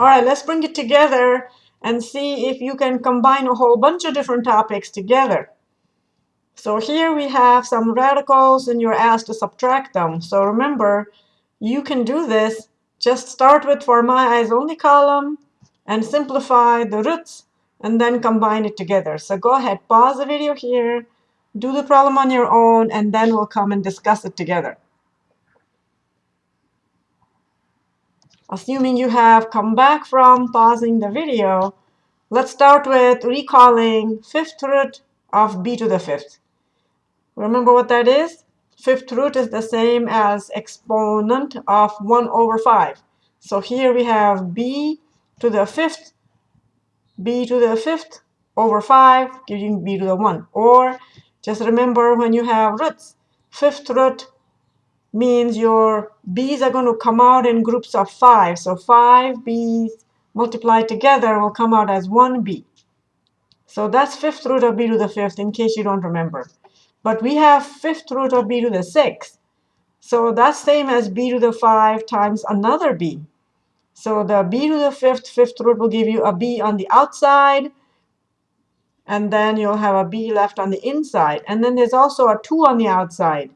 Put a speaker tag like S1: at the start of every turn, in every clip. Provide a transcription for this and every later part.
S1: All right, let's bring it together and see if you can combine a whole bunch of different topics together. So here we have some radicals and you're asked to subtract them. So remember, you can do this. Just start with for my eyes only column and simplify the roots and then combine it together. So go ahead, pause the video here, do the problem on your own, and then we'll come and discuss it together. Assuming you have come back from pausing the video, let's start with recalling fifth root of b to the fifth. Remember what that is? Fifth root is the same as exponent of 1 over 5. So here we have b to the fifth, b to the fifth over 5, giving b to the 1. Or just remember when you have roots, fifth root means your b's are going to come out in groups of 5. So 5 b's multiplied together will come out as 1b. So that's fifth root of b to the fifth in case you don't remember. But we have fifth root of b to the sixth. So that's same as b to the 5 times another b. So the b to the fifth, fifth root will give you a b on the outside. And then you'll have a b left on the inside. And then there's also a 2 on the outside.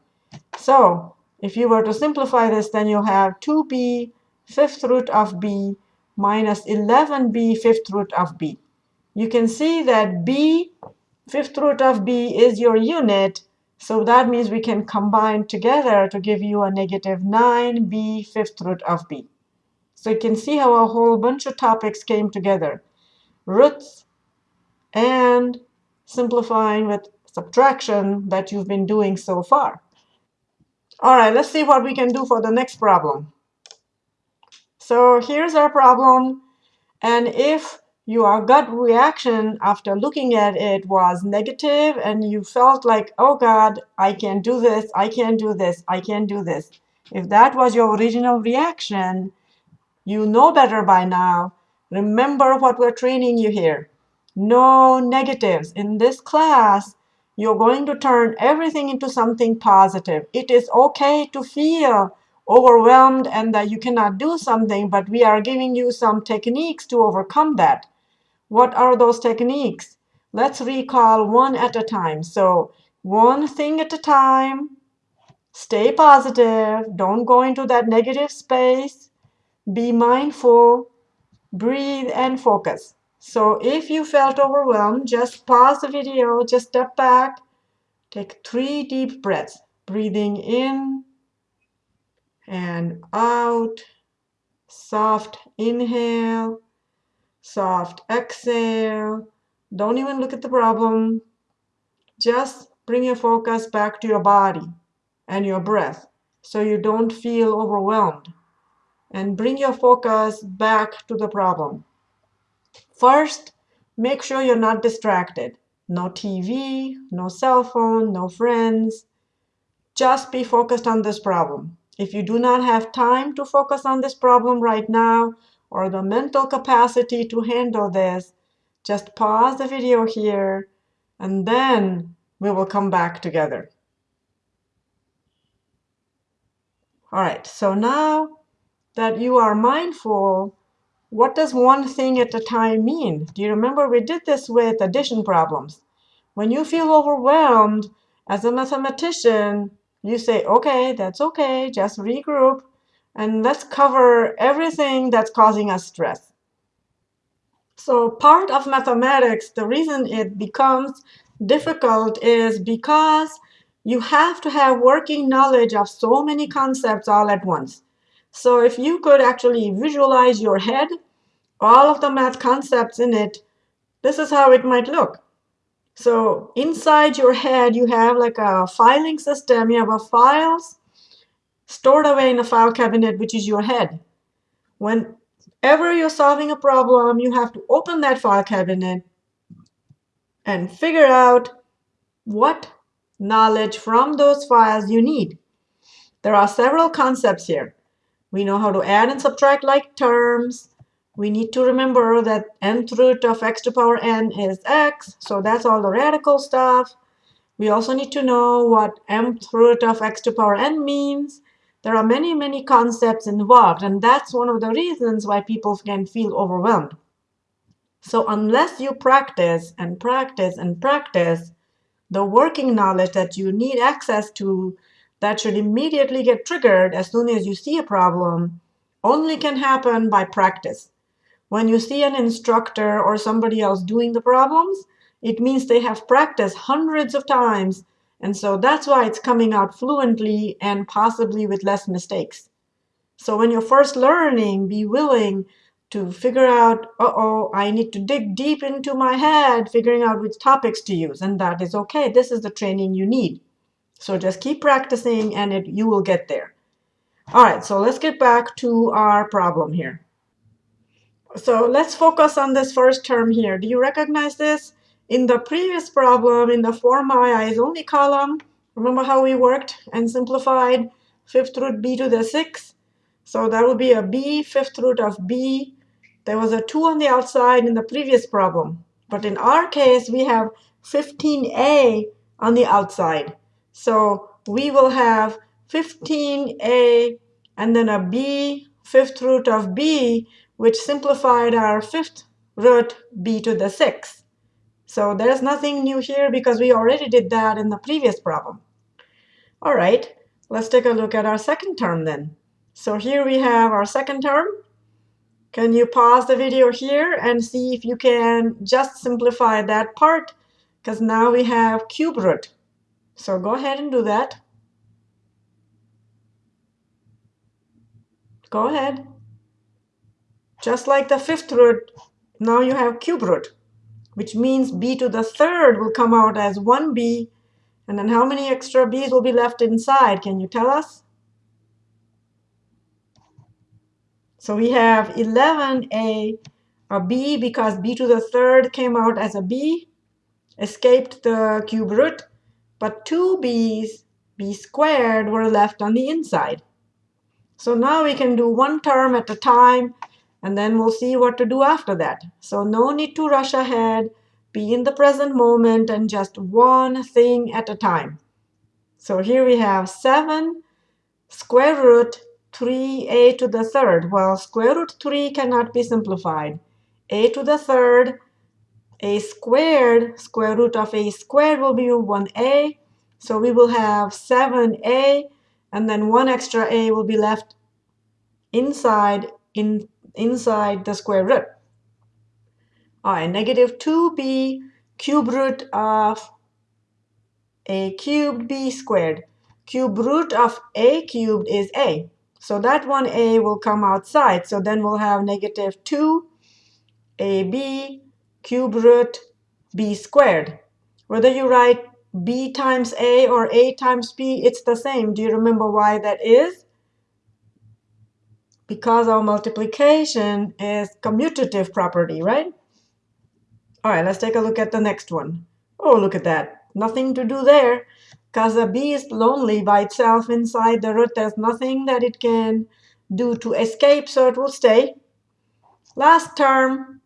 S1: So if you were to simplify this, then you'll have 2b fifth root of b minus 11b fifth root of b. You can see that b fifth root of b is your unit. So that means we can combine together to give you a negative 9b fifth root of b. So you can see how a whole bunch of topics came together. Roots and simplifying with subtraction that you've been doing so far. All right, let's see what we can do for the next problem. So here's our problem. And if your gut reaction after looking at it was negative and you felt like, oh God, I can't do this, I can't do this, I can't do this. If that was your original reaction, you know better by now. Remember what we're training you here. No negatives. In this class, you're going to turn everything into something positive. It is okay to feel overwhelmed and that you cannot do something, but we are giving you some techniques to overcome that. What are those techniques? Let's recall one at a time. So one thing at a time. Stay positive. Don't go into that negative space. Be mindful. Breathe and focus. So if you felt overwhelmed, just pause the video, just step back, take three deep breaths, breathing in and out, soft inhale, soft exhale. Don't even look at the problem. Just bring your focus back to your body and your breath so you don't feel overwhelmed. And bring your focus back to the problem. First, make sure you're not distracted. No TV, no cell phone, no friends. Just be focused on this problem. If you do not have time to focus on this problem right now, or the mental capacity to handle this, just pause the video here, and then we will come back together. All right, so now that you are mindful, what does one thing at a time mean? Do you remember we did this with addition problems? When you feel overwhelmed, as a mathematician, you say, OK, that's OK, just regroup and let's cover everything that's causing us stress. So part of mathematics, the reason it becomes difficult is because you have to have working knowledge of so many concepts all at once. So if you could actually visualize your head, all of the math concepts in it, this is how it might look. So inside your head, you have like a filing system. You have a files stored away in a file cabinet, which is your head. Whenever you're solving a problem, you have to open that file cabinet and figure out what knowledge from those files you need. There are several concepts here. We know how to add and subtract like terms. We need to remember that nth root of x to power n is x, so that's all the radical stuff. We also need to know what mth root of x to power n means. There are many, many concepts involved, and that's one of the reasons why people can feel overwhelmed. So unless you practice and practice and practice, the working knowledge that you need access to that should immediately get triggered as soon as you see a problem only can happen by practice. When you see an instructor or somebody else doing the problems, it means they have practiced hundreds of times. And so that's why it's coming out fluently and possibly with less mistakes. So when you're first learning, be willing to figure out, uh-oh, I need to dig deep into my head, figuring out which topics to use. And that is OK. This is the training you need. So just keep practicing, and it, you will get there. All right, so let's get back to our problem here. So let's focus on this first term here. Do you recognize this? In the previous problem, in the form i is only column, remember how we worked and simplified fifth root b to the sixth? So that would be a b, fifth root of b there was a 2 on the outside in the previous problem. But in our case, we have 15a on the outside. So we will have 15a and then a b, fifth root of b, which simplified our fifth root b to the sixth. So there's nothing new here because we already did that in the previous problem. All right, let's take a look at our second term then. So here we have our second term. Can you pause the video here and see if you can just simplify that part? Because now we have cube root. So go ahead and do that. Go ahead. Just like the fifth root, now you have cube root, which means b to the third will come out as 1b. And then how many extra b's will be left inside? Can you tell us? So we have 11a, a b because b to the third came out as a b, escaped the cube root, but two b's, b squared, were left on the inside. So now we can do one term at a time, and then we'll see what to do after that. So no need to rush ahead. Be in the present moment and just one thing at a time. So here we have 7 square root 3a to the third. Well, square root 3 cannot be simplified. a to the third, a squared, square root of a squared will be 1a. So we will have 7a, and then one extra a will be left inside, in, inside the square root. All right, negative 2b cube root of a cubed b squared. Cube root of a cubed is a. So that 1a will come outside. So then we'll have negative 2 ab cube root b squared. Whether you write b times a or a times b, it's the same. Do you remember why that is? Because our multiplication is commutative property, right? All right, let's take a look at the next one. Oh, look at that. Nothing to do there. Because a bee is lonely by itself inside the root. There's nothing that it can do to escape, so it will stay. Last term,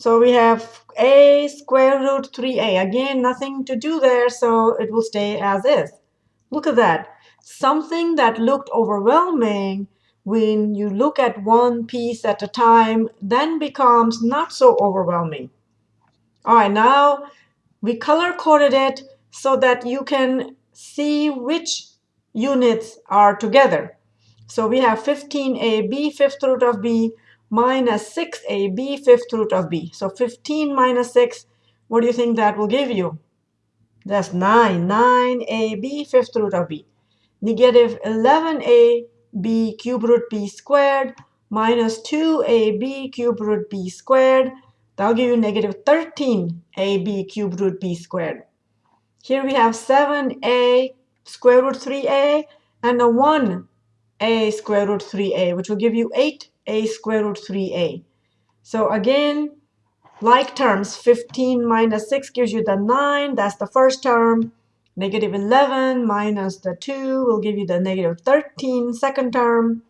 S1: so we have a square root 3a. Again, nothing to do there, so it will stay as is. Look at that. Something that looked overwhelming when you look at one piece at a time then becomes not so overwhelming. All right, now we color coded it so that you can see which units are together. So we have 15ab fifth root of b minus 6ab fifth root of b. So 15 minus 6, what do you think that will give you? That's 9. 9ab fifth root of b. Negative 11ab cube root b squared minus 2ab cube root b squared. That'll give you negative 13ab cube root b squared. Here we have 7a square root 3a and a 1a square root 3a, which will give you 8a square root 3a. So again, like terms, 15 minus 6 gives you the 9. That's the first term. Negative 11 minus the 2 will give you the negative 13 second term.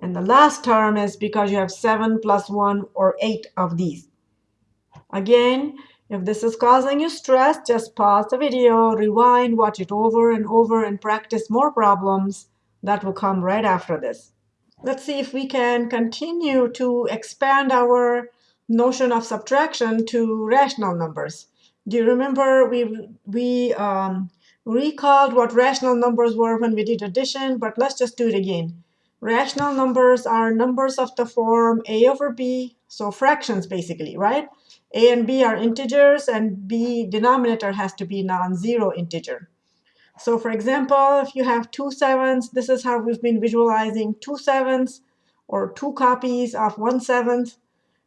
S1: And the last term is because you have 7 plus 1 or 8 of these. Again, If this is causing you stress, just pause the video, rewind, watch it over and over, and practice more problems that will come right after this. Let's see if we can continue to expand our notion of subtraction to rational numbers. Do you remember we, we um, recalled what rational numbers were when we did addition, but let's just do it again. Rational numbers are numbers of the form a over b, so fractions basically, right? a and b are integers, and b denominator has to be non-zero integer. So for example, if you have two sevens, this is how we've been visualizing two sevens or two copies of one seventh.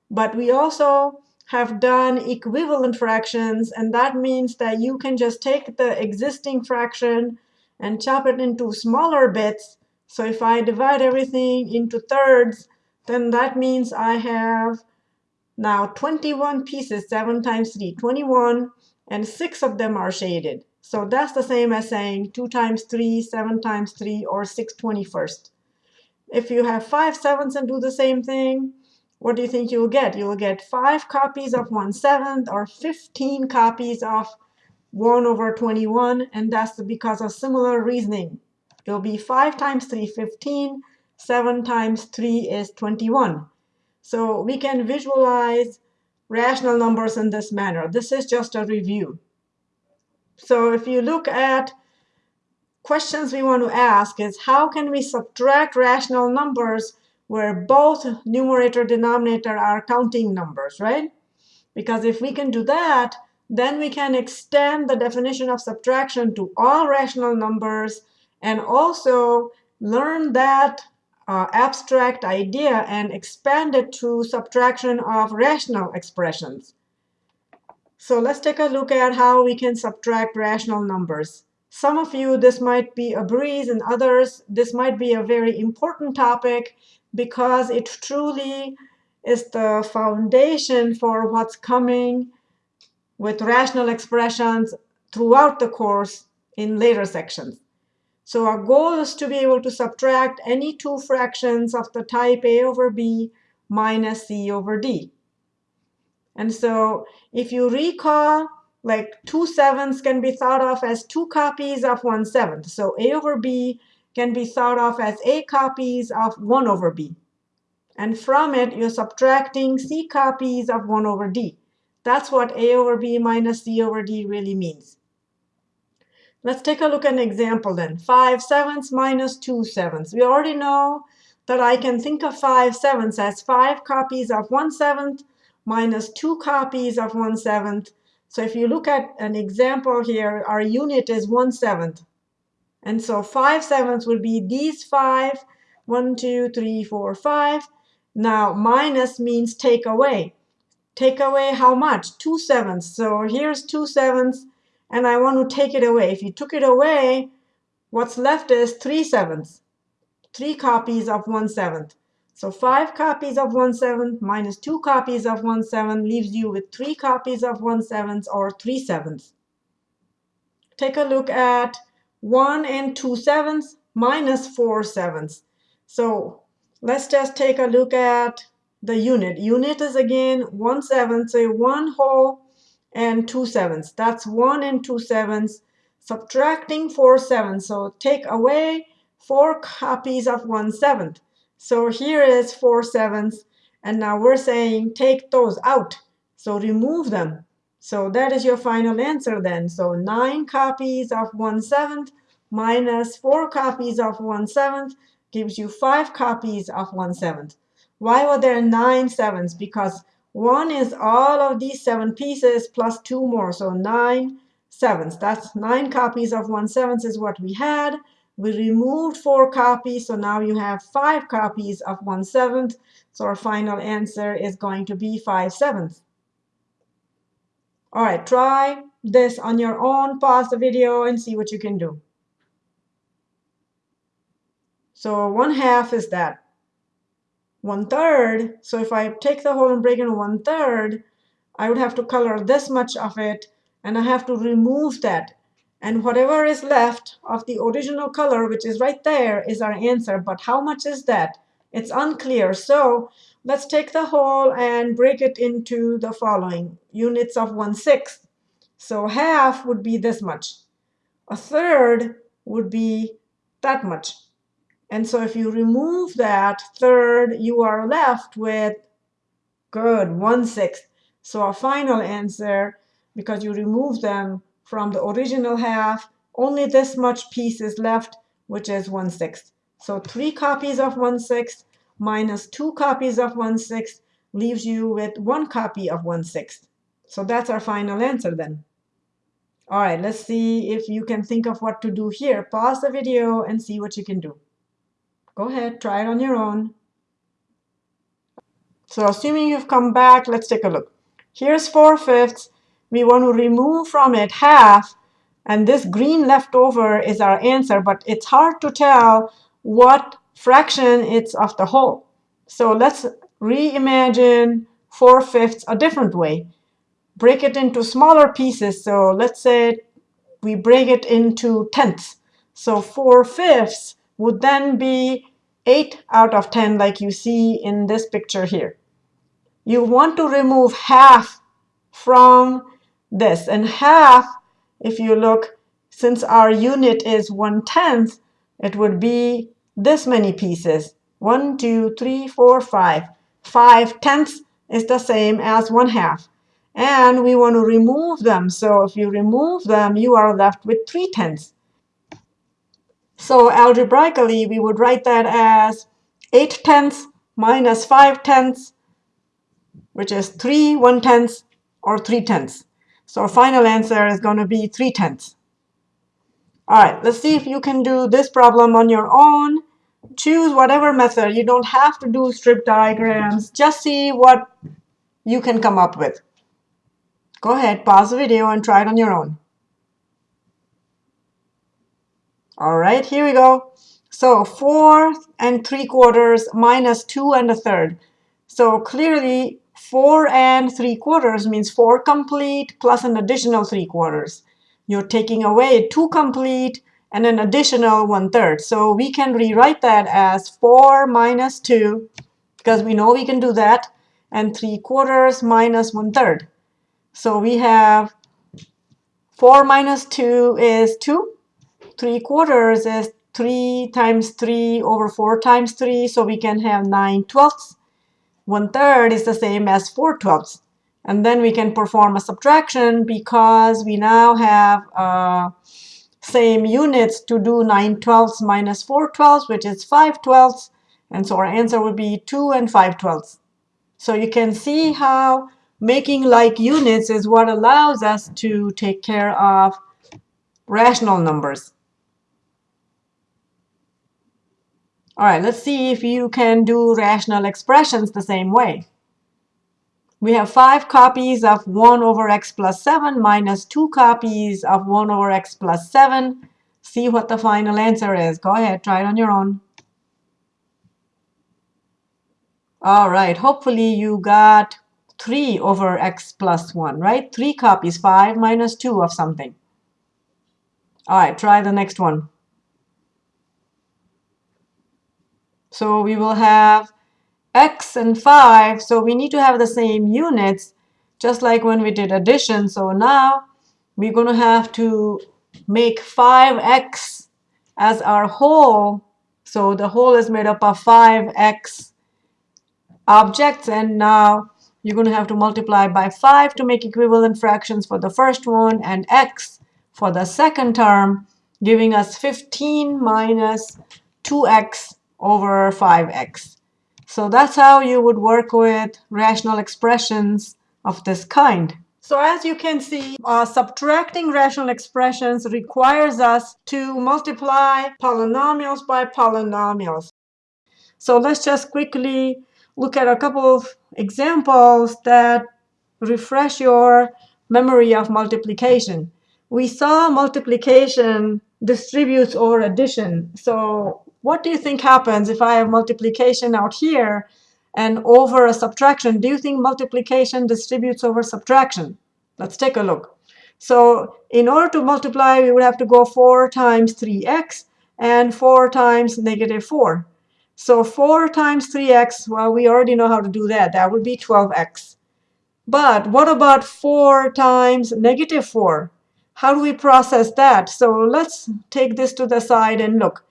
S1: But we also have done equivalent fractions, and that means that you can just take the existing fraction and chop it into smaller bits. So if I divide everything into thirds, then that means I have now 21 pieces, 7 times 3, 21, and 6 of them are shaded. So that's the same as saying 2 times 3, 7 times 3, or 6 21st. If you have 5 sevens and do the same thing, what do you think you'll get? You'll get 5 copies of 1 seventh or 15 copies of 1 over 21, and that's because of similar reasoning. It'll be 5 times 3, 15. 7 times 3 is 21. So we can visualize rational numbers in this manner. This is just a review. So if you look at questions we want to ask is how can we subtract rational numbers where both numerator denominator are counting numbers, right? Because if we can do that, then we can extend the definition of subtraction to all rational numbers and also learn that uh, abstract idea and expand it to subtraction of rational expressions. So let's take a look at how we can subtract rational numbers. Some of you, this might be a breeze, and others, this might be a very important topic because it truly is the foundation for what's coming with rational expressions throughout the course in later sections. So our goal is to be able to subtract any two fractions of the type a over b minus c over d. And so if you recall, like 2 sevenths can be thought of as two copies of 1 seventh. So a over b can be thought of as a copies of 1 over b. And from it, you're subtracting c copies of 1 over d. That's what a over b minus c over d really means. Let's take a look at an example then. 5 sevenths minus 2 sevenths. We already know that I can think of 5 sevenths as 5 copies of 1 seventh minus 2 copies of 1 seventh. So if you look at an example here, our unit is 1 seventh. And so 5 sevenths would be these 5, 1, 2, 3, 4, 5. Now minus means take away. Take away how much? 2 sevenths. So here's 2 sevenths and I want to take it away. If you took it away, what's left is 3 sevenths, 3 copies of 1 seventh. So 5 copies of 1 seventh minus 2 copies of 1 seventh leaves you with 3 copies of 1 seventh or 3 sevenths. Take a look at 1 and 2 sevenths minus 4 sevenths. So let's just take a look at the unit. Unit is again 1 seventh, so 1 whole and 2 sevenths. That's 1 and 2 sevenths. Subtracting 4 sevenths. So take away 4 copies of 1 seventh. So here is 4 sevenths. And now we're saying take those out. So remove them. So that is your final answer then. So 9 copies of 1 seventh minus 4 copies of 1 seventh gives you 5 copies of 1 seventh. Why were there 9 sevenths? Because one is all of these seven pieces plus two more, so nine sevenths. That's nine copies of one seventh is what we had. We removed four copies, so now you have five copies of one seventh. So our final answer is going to be five sevenths. All right, try this on your own. Pause the video and see what you can do. So one half is that one third. So if I take the whole and break into one third, I would have to color this much of it, and I have to remove that. And whatever is left of the original color, which is right there, is our answer. But how much is that? It's unclear. So let's take the whole and break it into the following units of 1 sixth. So half would be this much. A third would be that much. And so if you remove that third, you are left with, good, 1 sixth. So our final answer, because you remove them from the original half, only this much piece is left, which is 1 sixth. So three copies of 1 sixth minus two copies of 1 sixth leaves you with one copy of 1 sixth. So that's our final answer then. All right, let's see if you can think of what to do here. Pause the video and see what you can do. Go ahead, try it on your own. So assuming you've come back, let's take a look. Here's 4 fifths. We want to remove from it half, and this green leftover is our answer, but it's hard to tell what fraction it's of the whole. So let's reimagine 4 fifths a different way. Break it into smaller pieces. So let's say we break it into tenths. So 4 fifths would then be 8 out of 10 like you see in this picture here. You want to remove half from this. And half, if you look, since our unit is 1 tenth, it would be this many pieces. 1, 2, 3, 4, 5. 5 tenths is the same as 1 half. And we want to remove them. So if you remove them, you are left with 3 tenths. So algebraically, we would write that as 8 tenths minus 5 tenths, which is 3 1 tenths or 3 tenths. So our final answer is going to be 3 tenths. All right, let's see if you can do this problem on your own. Choose whatever method. You don't have to do strip diagrams. Just see what you can come up with. Go ahead, pause the video and try it on your own. All right, here we go. So 4 and 3 quarters minus 2 and a third. So clearly 4 and 3 quarters means 4 complete plus an additional 3 quarters. You're taking away 2 complete and an additional 1 third. So we can rewrite that as 4 minus 2, because we know we can do that, and 3 quarters minus 1 third. So we have 4 minus 2 is 2. 3 quarters is 3 times 3 over 4 times 3, so we can have 9 twelfths. 1 third is the same as 4 twelfths. And then we can perform a subtraction because we now have uh, same units to do 9 twelfths minus 4 twelfths, which is 5 twelfths. And so our answer would be 2 and 5 twelfths. So you can see how making like units is what allows us to take care of rational numbers. All right, let's see if you can do rational expressions the same way. We have 5 copies of 1 over x plus 7 minus 2 copies of 1 over x plus 7. See what the final answer is. Go ahead, try it on your own. All right, hopefully you got 3 over x plus 1, right? 3 copies, 5 minus 2 of something. All right, try the next one. So we will have x and 5. So we need to have the same units, just like when we did addition. So now we're going to have to make 5x as our whole. So the whole is made up of 5x objects. And now you're going to have to multiply by 5 to make equivalent fractions for the first one and x for the second term, giving us 15 minus 2x over 5x. So that's how you would work with rational expressions of this kind. So as you can see, uh, subtracting rational expressions requires us to multiply polynomials by polynomials. So let's just quickly look at a couple of examples that refresh your memory of multiplication. We saw multiplication distributes over addition. So what do you think happens if I have multiplication out here and over a subtraction? Do you think multiplication distributes over subtraction? Let's take a look. So in order to multiply, we would have to go 4 times 3x and 4 times negative 4. So 4 times 3x, well, we already know how to do that. That would be 12x. But what about 4 times negative 4? How do we process that? So let's take this to the side and look.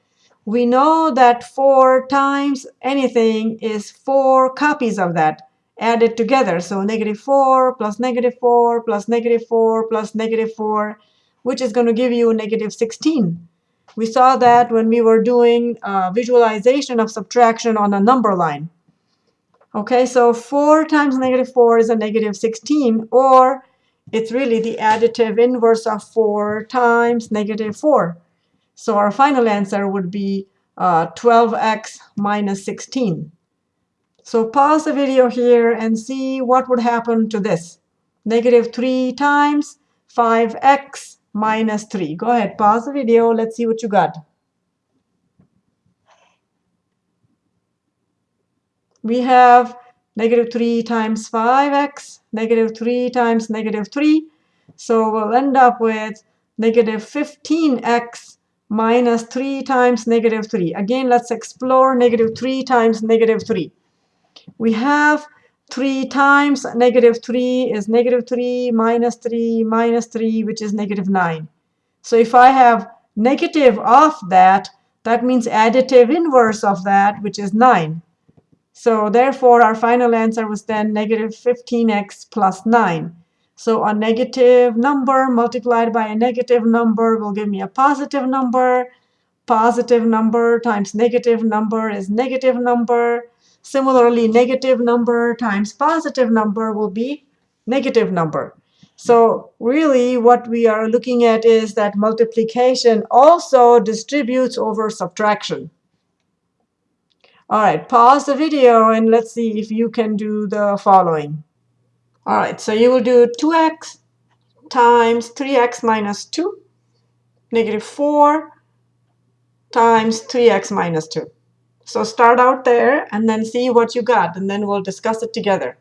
S1: We know that 4 times anything is 4 copies of that added together. So negative 4 plus negative 4 plus negative 4 plus negative 4, which is going to give you negative 16. We saw that when we were doing uh, visualization of subtraction on a number line. Okay, so 4 times negative 4 is a negative 16, or it's really the additive inverse of 4 times negative 4. So our final answer would be uh, 12x minus 16. So pause the video here and see what would happen to this. Negative 3 times 5x minus 3. Go ahead, pause the video. Let's see what you got. We have negative 3 times 5x, negative 3 times negative 3. So we'll end up with negative 15x minus 3 times negative 3. Again, let's explore negative 3 times negative 3. We have 3 times negative 3 is negative 3 minus 3 minus 3, which is negative 9. So if I have negative of that, that means additive inverse of that, which is 9. So therefore, our final answer was then negative 15x plus 9. So a negative number multiplied by a negative number will give me a positive number. Positive number times negative number is negative number. Similarly, negative number times positive number will be negative number. So really what we are looking at is that multiplication also distributes over subtraction. All right, pause the video and let's see if you can do the following. All right, so you will do 2x times 3x minus 2, negative 4 times 3x minus 2. So start out there and then see what you got, and then we'll discuss it together.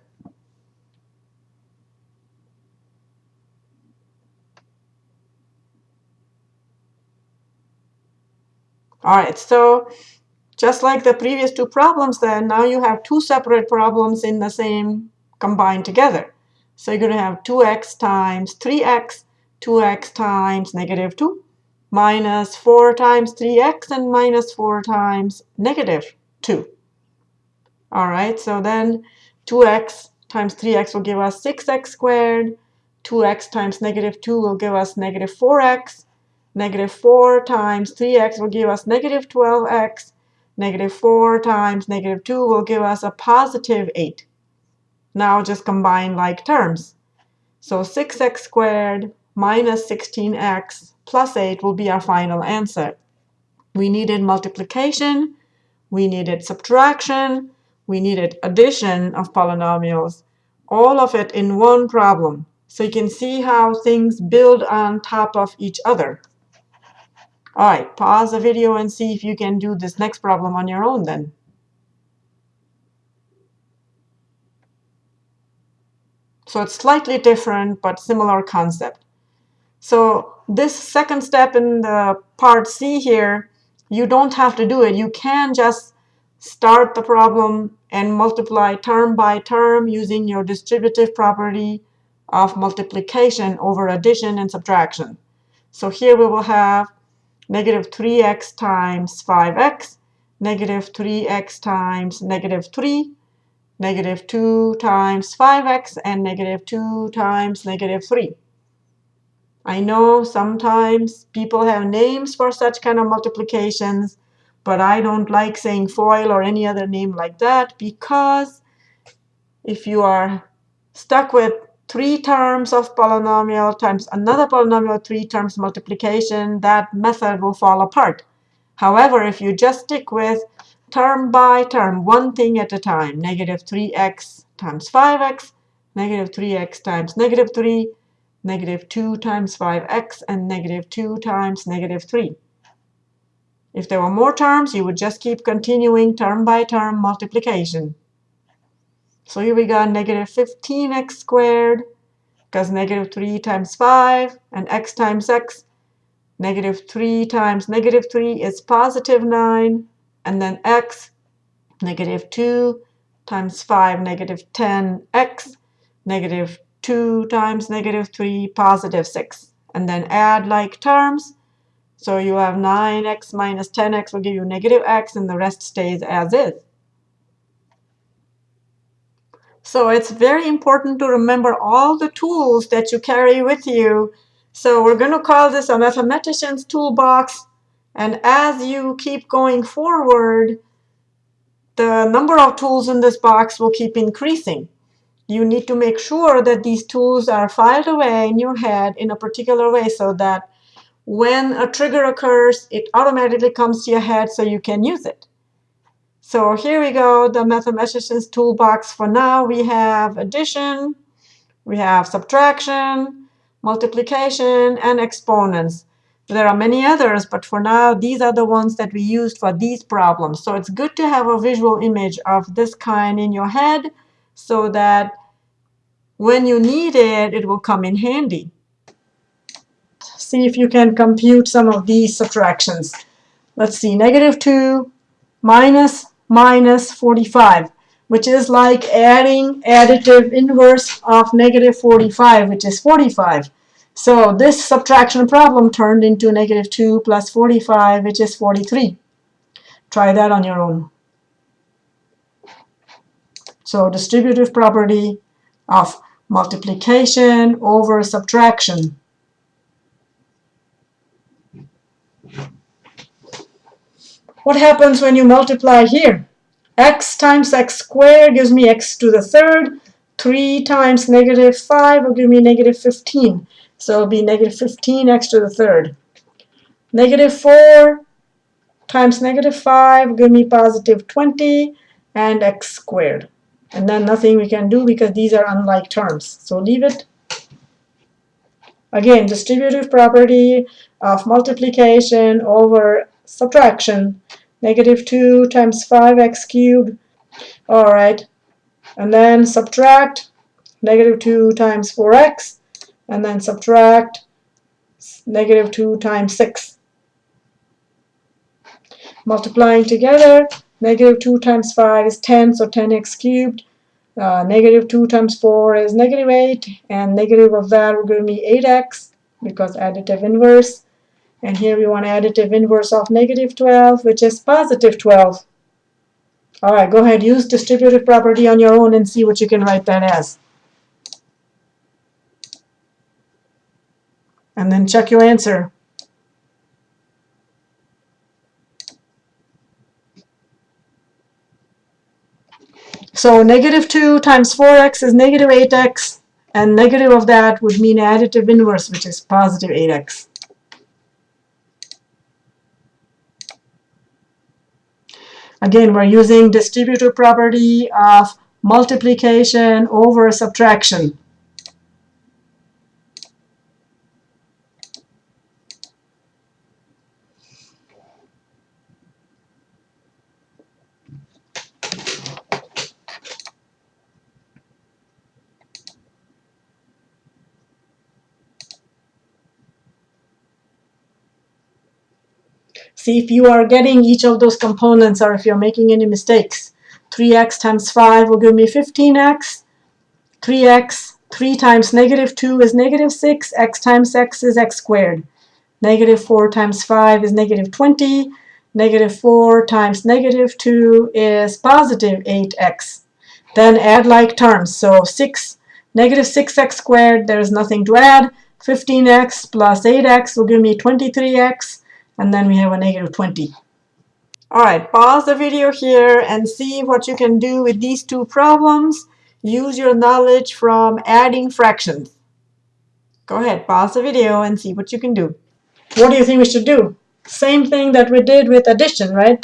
S1: All right, so just like the previous two problems then, now you have two separate problems in the same combined together. So you're going to have 2x times 3x, 2x times negative 2, minus 4 times 3x and minus 4 times negative 2. All right, so then 2x times 3x will give us 6x squared. 2x times negative 2 will give us negative 4x. Negative 4 times 3x will give us negative 12x. Negative 4 times negative 2 will give us a positive 8. Now just combine like terms. So 6x squared minus 16x plus 8 will be our final answer. We needed multiplication, we needed subtraction, we needed addition of polynomials, all of it in one problem. So you can see how things build on top of each other. All right, pause the video and see if you can do this next problem on your own then. So it's slightly different, but similar concept. So this second step in the part C here, you don't have to do it. You can just start the problem and multiply term by term using your distributive property of multiplication over addition and subtraction. So here we will have negative 3x times 5x, negative 3x times negative 3, negative 2 times 5x, and negative 2 times negative 3. I know sometimes people have names for such kind of multiplications, but I don't like saying FOIL or any other name like that because if you are stuck with three terms of polynomial times another polynomial three terms multiplication, that method will fall apart. However, if you just stick with term by term, one thing at a time, negative 3x times 5x, negative 3x times negative 3, negative 2 times 5x, and negative 2 times negative 3. If there were more terms, you would just keep continuing term by term multiplication. So here we got negative 15x squared, because negative 3 times 5, and x times x. Negative 3 times negative 3 is positive 9, and then x negative 2 times 5, negative 10x, negative 2 times negative 3, positive 6. And then add like terms. So you have 9x minus 10x will give you negative x, and the rest stays as is. So it's very important to remember all the tools that you carry with you. So we're going to call this a mathematician's toolbox. And as you keep going forward, the number of tools in this box will keep increasing. You need to make sure that these tools are filed away in your head in a particular way so that when a trigger occurs, it automatically comes to your head so you can use it. So here we go, the mathematician's toolbox. For now, we have addition, we have subtraction, multiplication, and exponents. There are many others, but for now, these are the ones that we used for these problems. So it's good to have a visual image of this kind in your head so that when you need it, it will come in handy. See if you can compute some of these subtractions. Let's see, negative 2 minus minus 45, which is like adding additive inverse of negative 45, which is 45. So this subtraction problem turned into negative 2 plus 45, which is 43. Try that on your own. So distributive property of multiplication over subtraction. What happens when you multiply here? x times x squared gives me x to the third. 3 times negative 5 will give me negative 15. So it'll be negative 15x to the third. Negative 4 times negative 5 will give me positive 20 and x squared. And then nothing we can do because these are unlike terms. So leave it. Again, distributive property of multiplication over subtraction. Negative 2 times 5x cubed. All right. And then subtract negative 2 times 4x and then subtract negative 2 times 6. Multiplying together, negative 2 times 5 is 10, so 10x cubed. Uh, negative 2 times 4 is negative 8, and negative of that will give me 8x because additive inverse. And here we want additive inverse of negative 12, which is positive 12. All right, go ahead, use distributive property on your own and see what you can write that as. And then check your answer. So negative 2 times 4x is negative 8x, and negative of that would mean additive inverse, which is positive 8x. Again, we're using distributive property of multiplication over subtraction. See if you are getting each of those components or if you're making any mistakes. 3x times 5 will give me 15x. 3x, 3 times negative 2 is negative 6. x times x is x squared. Negative 4 times 5 is negative 20. Negative 4 times negative 2 is positive 8x. Then add like terms. So 6, negative 6x squared, there's nothing to add. 15x plus 8x will give me 23x and then we have a negative 20. All right, pause the video here and see what you can do with these two problems. Use your knowledge from adding fractions. Go ahead, pause the video and see what you can do. What do you think we should do? Same thing that we did with addition, right?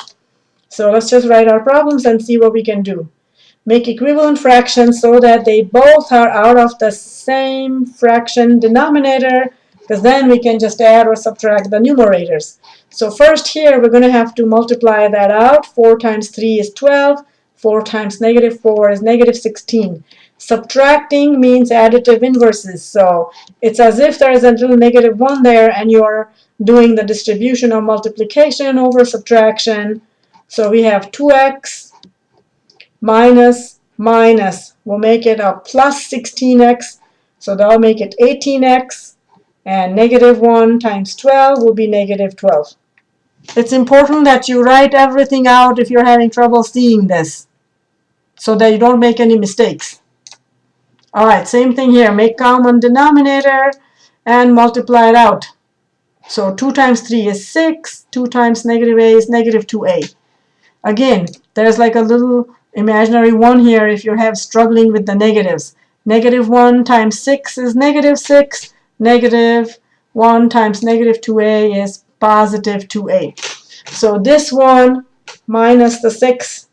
S1: So let's just write our problems and see what we can do. Make equivalent fractions so that they both are out of the same fraction denominator because then we can just add or subtract the numerators. So first here we're going to have to multiply that out. 4 times 3 is 12. 4 times negative 4 is negative 16. Subtracting means additive inverses. So it's as if there is a little negative 1 there and you're doing the distribution of multiplication over subtraction. So we have 2x minus minus We'll make it a plus 16x. So that'll make it 18x. And negative 1 times 12 will be negative 12. It's important that you write everything out if you're having trouble seeing this so that you don't make any mistakes. All right, same thing here. Make common denominator and multiply it out. So 2 times 3 is 6. 2 times negative a is negative 2a. Again, there's like a little imaginary 1 here if you have struggling with the negatives. Negative 1 times 6 is negative 6. Negative 1 times negative 2a is positive 2a. So this one minus the 6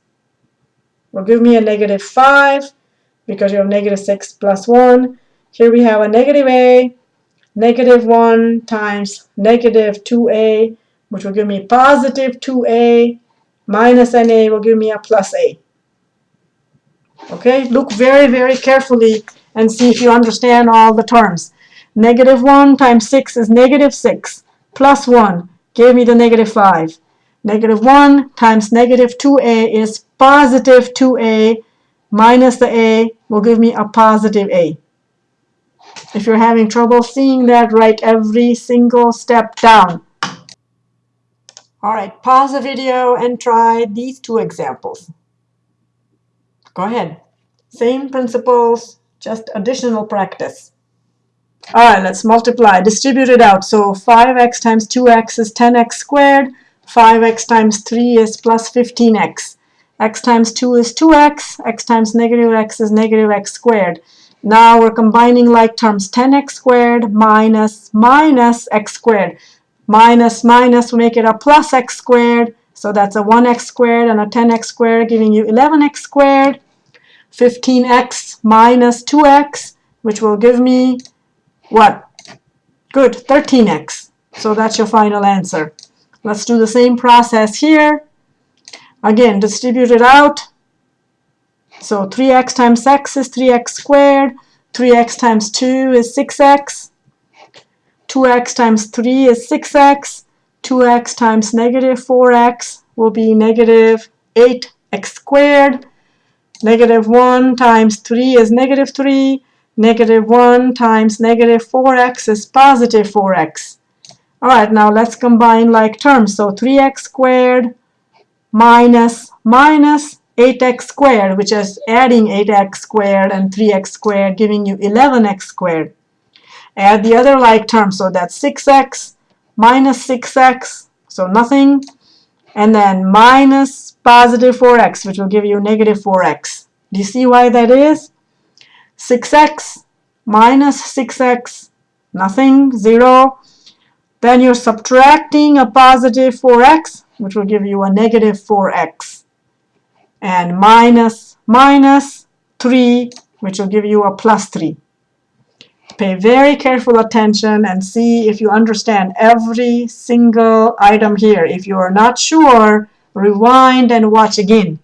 S1: will give me a negative 5 because you have negative 6 plus 1. Here we have a negative a, negative 1 times negative 2a, which will give me positive 2a, minus na will give me a plus a. Okay, look very, very carefully and see if you understand all the terms. Negative 1 times 6 is negative 6 plus 1 gave me the negative 5. Negative 1 times negative 2a is positive 2a minus the a will give me a positive a. If you're having trouble seeing that, write every single step down. All right, pause the video and try these two examples. Go ahead. Same principles, just additional practice. All right, let's multiply. Distribute it out. So 5x times 2x is 10x squared. 5x times 3 is plus 15x. x times 2 is 2x. x times negative x is negative x squared. Now we're combining like terms. 10x squared minus minus x squared. Minus minus will make it a plus x squared. So that's a 1x squared and a 10x squared giving you 11x squared. 15x minus 2x, which will give me what? Good, 13x. So that's your final answer. Let's do the same process here. Again, distribute it out. So 3x times x is 3x squared. 3x times 2 is 6x. 2x times 3 is 6x. 2x times negative 4x will be negative 8x squared. Negative 1 times 3 is negative 3. Negative 1 times negative 4x is positive 4x. All right, now let's combine like terms. So 3x squared minus minus 8x squared, which is adding 8x squared and 3x squared, giving you 11x squared. Add the other like terms. So that's 6x minus 6x, so nothing. And then minus positive 4x, which will give you negative 4x. Do you see why that is? 6x minus 6x, nothing, 0. Then you're subtracting a positive 4x, which will give you a negative 4x. And minus minus 3, which will give you a plus 3. Pay very careful attention and see if you understand every single item here. If you are not sure, rewind and watch again.